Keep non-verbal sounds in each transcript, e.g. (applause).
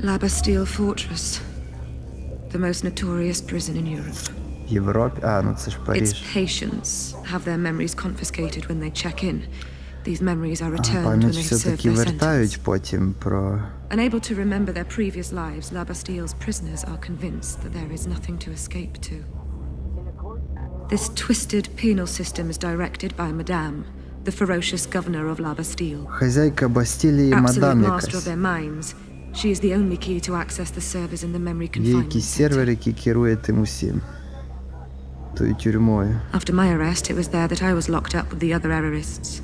La Bastille Fortress. The most notorious prison in Europe. В Європі. А, ну це ж Its Париж. patients have their memories confiscated when they check in. These memories are А, returned when пам'ять they've served все-таки their вертають sentence. потім про. Unable to remember their previous lives, La Bastille's prisoners are convinced that there is nothing to escape to. This twisted penal system is directed by Madame, the ferocious governor of La Bastille. Хазяйка Бастілії Absolute мадам master of якась. their minds, she is the only key to access the servers in the memory Є confinement якийсь center. сервер, який керує тим усім. Тою тюрмою. After my arrest, it was there that I was locked up with the other errorists.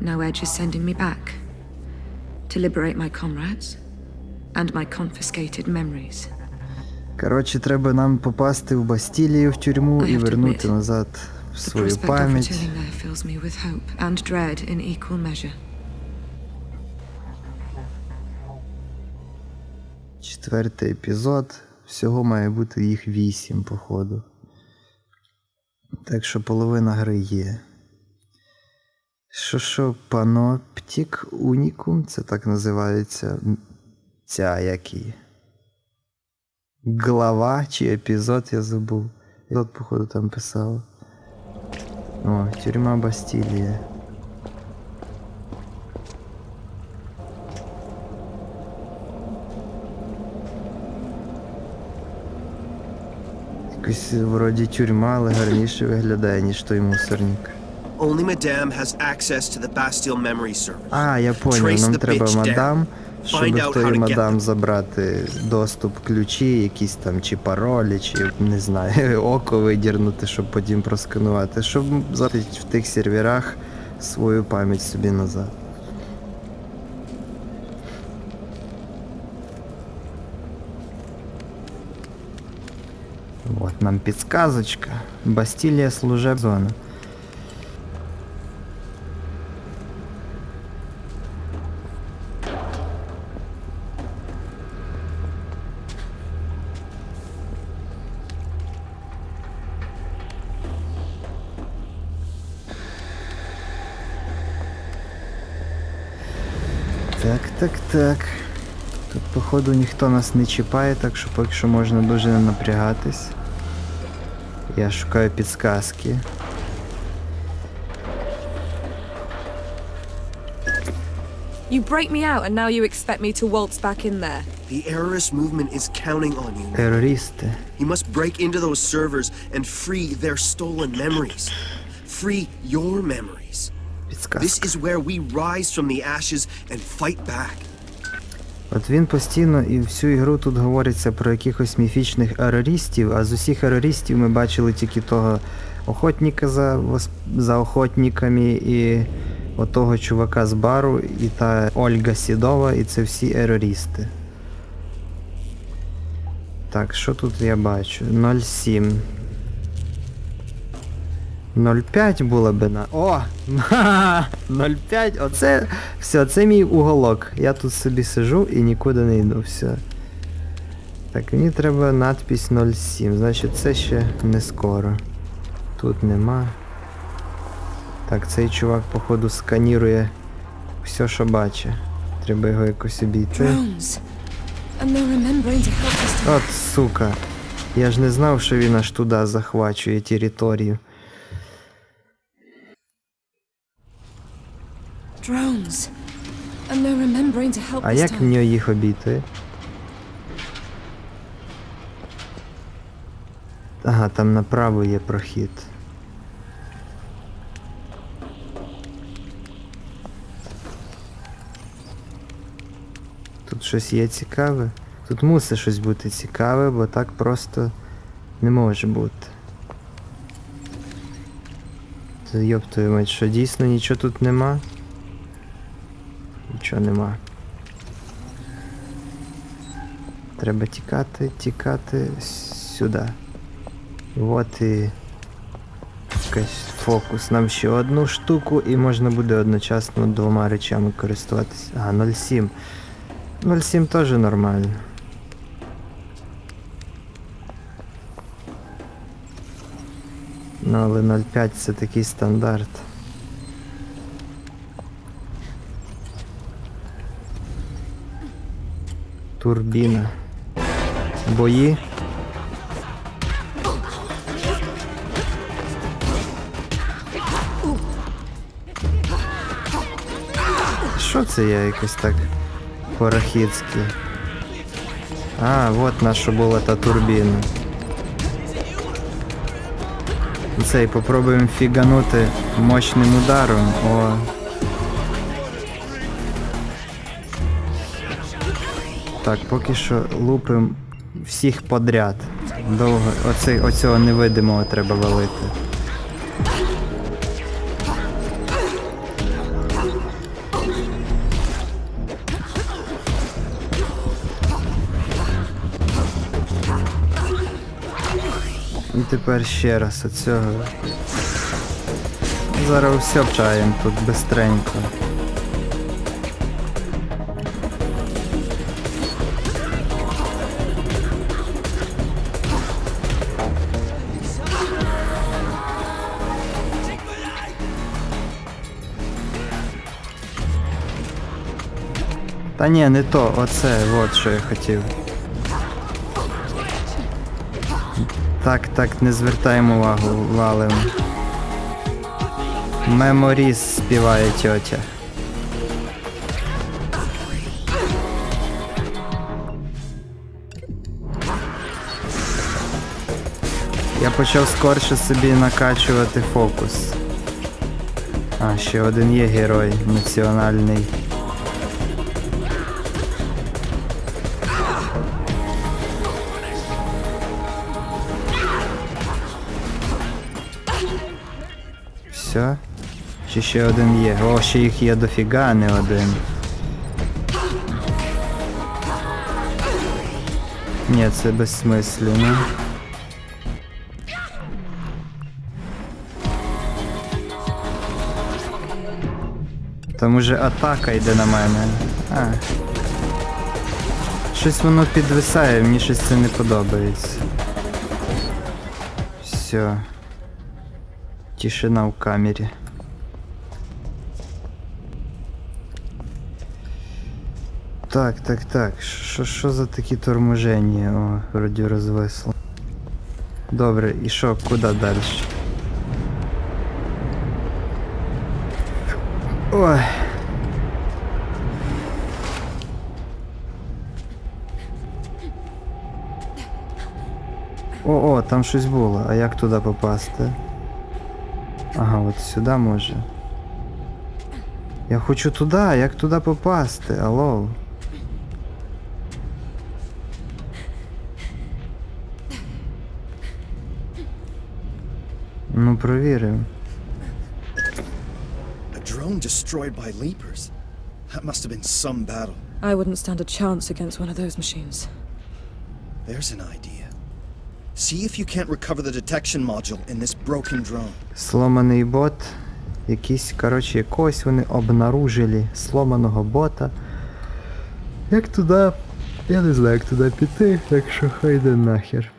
Now Edge is sending me back to liberate my comrades and my confiscated memories. Коротше, треба нам попасти в Бастілію в тюрму I і have to вернути admit, назад в The свою prospect of пам'ять. returning there fills me with hope and dread in equal measure. Четвертий епізод. Всього має бути їх вісім, походу. Так що половина гри є. Що що, паноптік унікум? Це так називається. Ця як її? Глава чи епізод я забув. Епізод, походу, там писав. О, тюрма Бастілія. Якось вроді тюрма, але гарніше виглядає, ніж той мусорник. Only Madame has access to the Bastille memory server. А, я поняв, нам треба мадам, щоб в тої мадам забрати доступ ключі, якісь там чи паролі, чи не знаю, (laughs) око видірнути, щоб потім просканувати, щоб в тих серверах свою пам'ять собі назад. Вот нам підсказочка. Бастілія служеб зона. Так, так, так. Тут, походу, ніхто нас не чіпає, так що поки що можна дуже не напрягатись. Я шукаю підсказки. You break me out and now you expect me to waltz back in there. The errorist movement is counting on you. Терористи. You must break into those servers and free their stolen memories. Free your memories. This Підсказка. is where we rise from the ashes and fight back. От він постійно і всю ігру тут говориться про якихось міфічних ерористів, а з усіх ерористів ми бачили тільки того охотника за, за охотниками і отого чувака з бару, і та Ольга Сідова, і це всі ерористи. Так, що тут я бачу? 0,7. 0,5 було би на. О! (laughs) 0,5, оце. Все, це мій уголок. Я тут собі сижу і нікуди не йду. Все. Так, мені треба надпись 0,7. Значить це ще не скоро. Тут нема. Так, цей чувак, походу, сканірує все, що бачить. Треба його якось обійти. От сука. Я ж не знав, що він аж туди захвачує територію. А як мені їх обійти? Ага, там направо є прохід. Тут щось є цікаве. Тут мусить щось бути цікаве, бо так просто не може бути. Та Йоп твою мать, що дійсно нічого тут нема? Нічого нема. Треба тікати, тікати сюди. От і якийсь фокус. Нам ще одну штуку і можна буде одночасно двома речами користуватися. А, 0,7. 0,7 теж нормально. Ну, але 0,5 це такий стандарт. Турбіна. Бої. Що це я якось так порахіцьки? А, от наша була та турбіна. Цей попробуємо фіганути мощним ударом. О. Так, поки що лупим всіх подряд. Довго. Оцей, оцього невидимого треба валити. І тепер ще раз оцього. Зараз все вчаємо тут бистренько. Та ні, не то, оце, от що я хотів. Так, так, не звертаємо увагу, валим. Меморіс співає тьотя. Я почав скорше собі накачувати фокус. А, ще один є герой національний. Все. Чи ще один є? О, ще їх є дофіга, а не один. Ні, це безсмислено. Там уже атака йде на мене. А. Щось воно підвисає, мені щось це не подобається. Все. Тишина в камері. Так, так, так. Що, що за такі торможення? О, вроді розвисло. Добре, і що, куди далі? Ой. О, о, там щось було. А як туди попасти? Ага, от сюди може. Я хочу туди, як туди попасти? Алло. Ну, провіримо. A drone destroyed by leapers. That must have been some battle. I wouldn't stand a chance against one of those machines. There's an idea. See if you can't recover the detection module in this broken drone. Сломаний бот. Якісь, коротше, якогось вони обнаружили сломаного бота. Як туди. Я не знаю, як туди піти, так що хай йде нахер.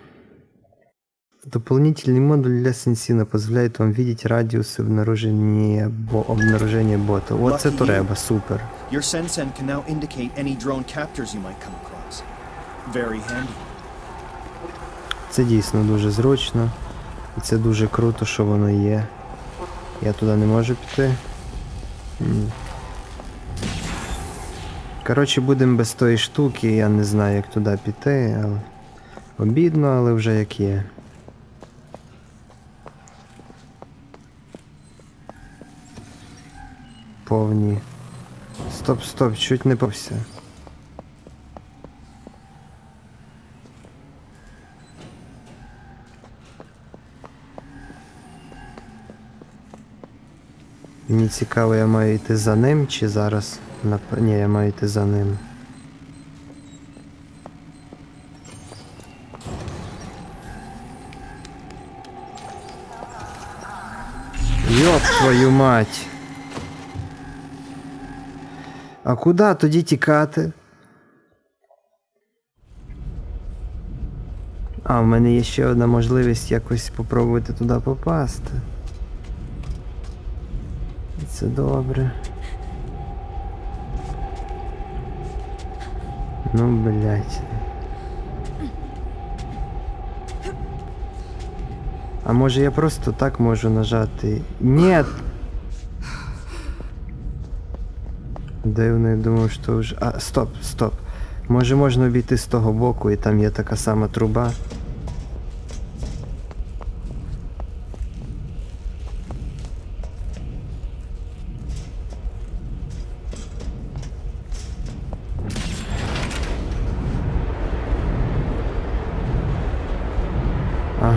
Дополнительный модуль для сенсина позволяет вам видеть радиус обнаружения, бо обнаружения бота. Вот це треба, супер. Your Sensen can now indicate any drone captors you might come across. Very handy. Це дійсно дуже зручно. І це дуже круто, що воно є. Я туди не можу піти. Коротше, будемо без тої штуки, я не знаю, як туди піти, але. Обідно, але вже як є. Повні. Стоп, стоп, чуть не повся. Мені цікаво, я маю йти за ним чи зараз. Ні, я маю йти за ним. Йоп твою мать. А куди тоді тікати? А, в мене є ще одна можливість якось попробувати туди попасти. І Це добре. Ну, блядь. А може я просто так можу нажати? Нет! Дивно, я думав, що вже. А, стоп, стоп. Може можна обійти з того боку і там є така сама труба.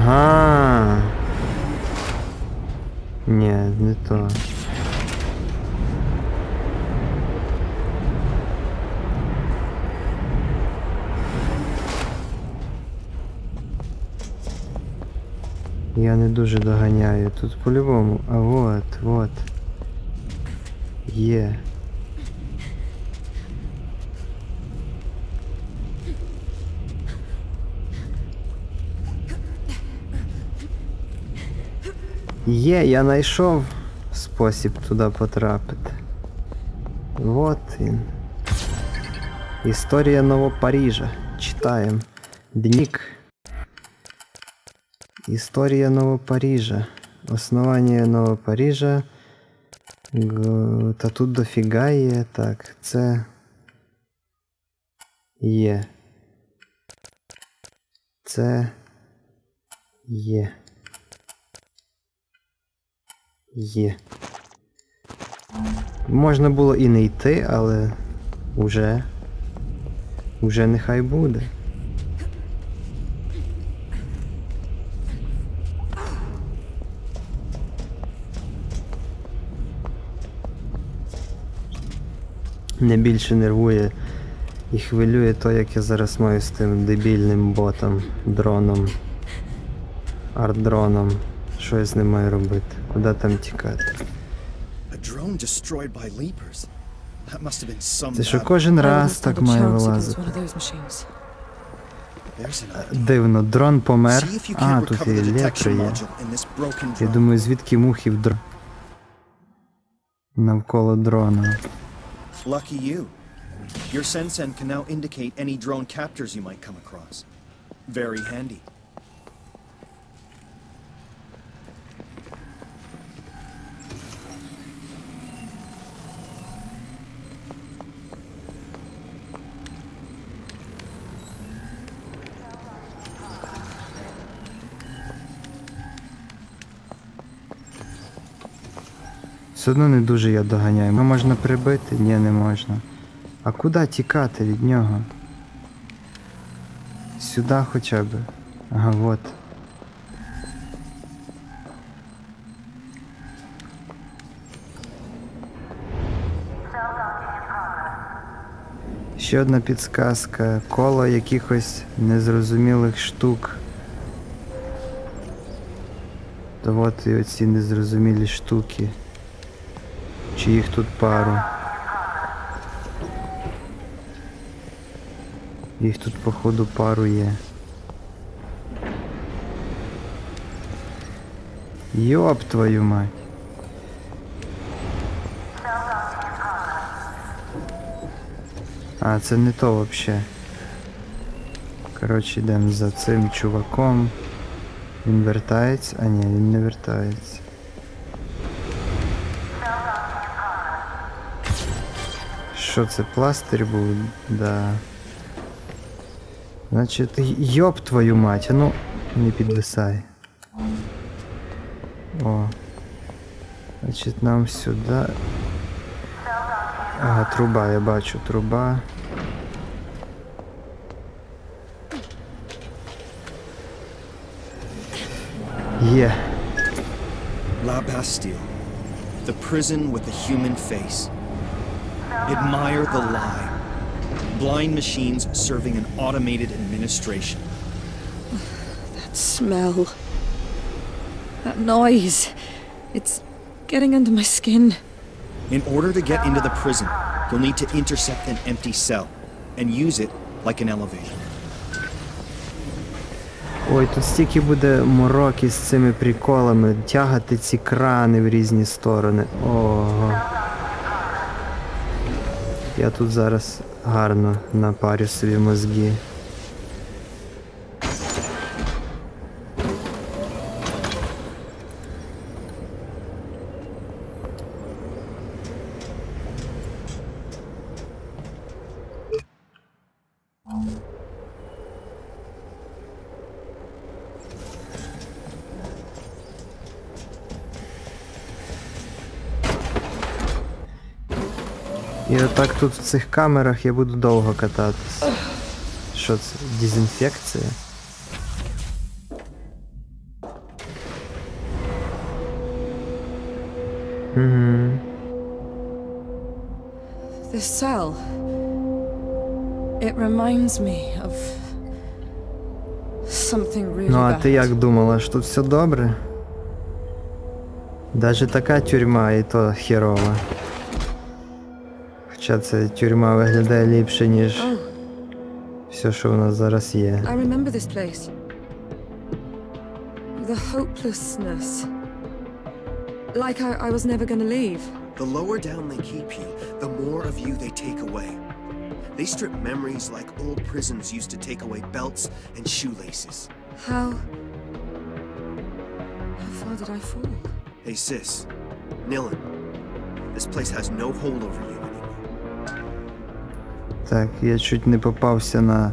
Ага. Ні, не то. Я не дуже доганяю. Тут по-любому. А вот, вот. Є. Є, я знайшов спосіб туди потрапити. Вот він. Історія Новопарижа. Читаємо. Днік. Історія Новопарижа. Основання Новопарижа. Г- Та тут дофіга є. Так, це. Є. Це. Є. Є. Можна було і не йти, але уже. Уже нехай буде. Не більше нервує і хвилює то, як я зараз маю з тим дебільним ботом, дроном, арт-дроном. Що я з ним маю робити? Куди там тікати? Це що кожен раз так має вилазити. Дивно, дрон помер. А, тут і електро є. Я думаю, звідки мухи в др... навколо дрона. Lucky you. Your Sensen can now indicate any drone captors you might come across. Very handy. Все одно не дуже я доганяю. Його можна прибити? Ні, не можна. А куди тікати від нього? Сюди хоча б. Ага, от. Ще одна підсказка. Коло якихось незрозумілих штук. То от і оці незрозумілі штуки. Чи їх тут пару? Їх тут походу пару є. Йоп твою мать. А, це не то вообще. Коротше, йдемо за цим чуваком. Він вертається. А ні, він не вертається. Що це, пластир був? Да. Значить, й- йоп твою мать, а ну не підвисай. О. Значить, нам сюди. Ага, труба, я бачу, труба. Є. La Bastille. The prison with a human face. Admire the lie. Blind machines serving an automated administration. That smell. That noise. It's getting under my skin. In order to get into the prison, you'll need to intercept an empty cell and use it like an elevator. Ой, тут стільки буде мороки з цими приколами, тягати ці крани в різні сторони. Ого. Я тут зараз гарно напарю собі мозги. І отак тут в цих камерах я буду довго кататись. Що це? Дезінфекція? Угу. This cell. It reminds me of something really Ну, а ти як думала, що тут все добре? Даже така тюрма і то херова. Хоча ця тюрма виглядає ліпше, ніж Oh, все, що в нас зараз є. I remember this place. The hopelessness. Like I, I was never gonna leave. The lower down they keep you, the more of you they take away. They strip memories like old prisons used to take away belts and shoelaces. How. How far did I fall? Hey, sis. Nilin. This place has no hold over you anymore. Так, я чуть не попався на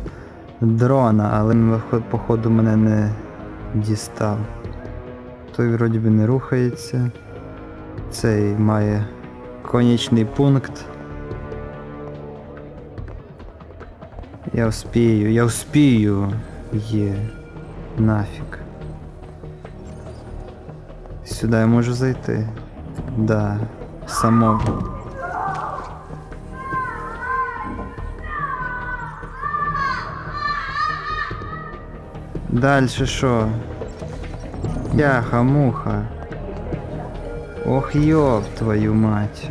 дрона, але він, походу мене не дістав. Той вроді би не рухається. Цей має конічний пункт. Я вспію, я вспію. Є. Нафіг. Сюди я можу зайти. Да. Самого. Дальше що? Яха-муха. Ох, ёб твою мать.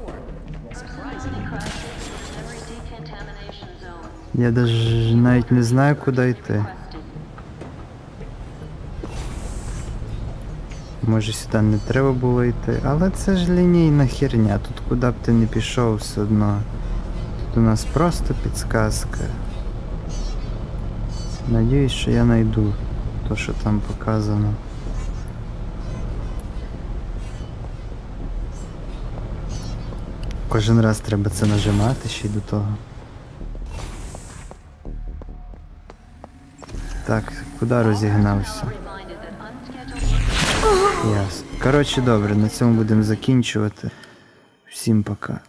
Я даже навіть не знаю, куди йти. Може сюди не треба було йти, але це ж лінійна херня. Тут куди б ти не пішов все одно. Тут у нас просто підсказка. Надіюсь, що я знайду то, що там показано. Кожен раз треба це нажимати ще й до того. Так, куди розігнався? Ясно. Коротше, добре, на цьому будемо закінчувати. Всім пока.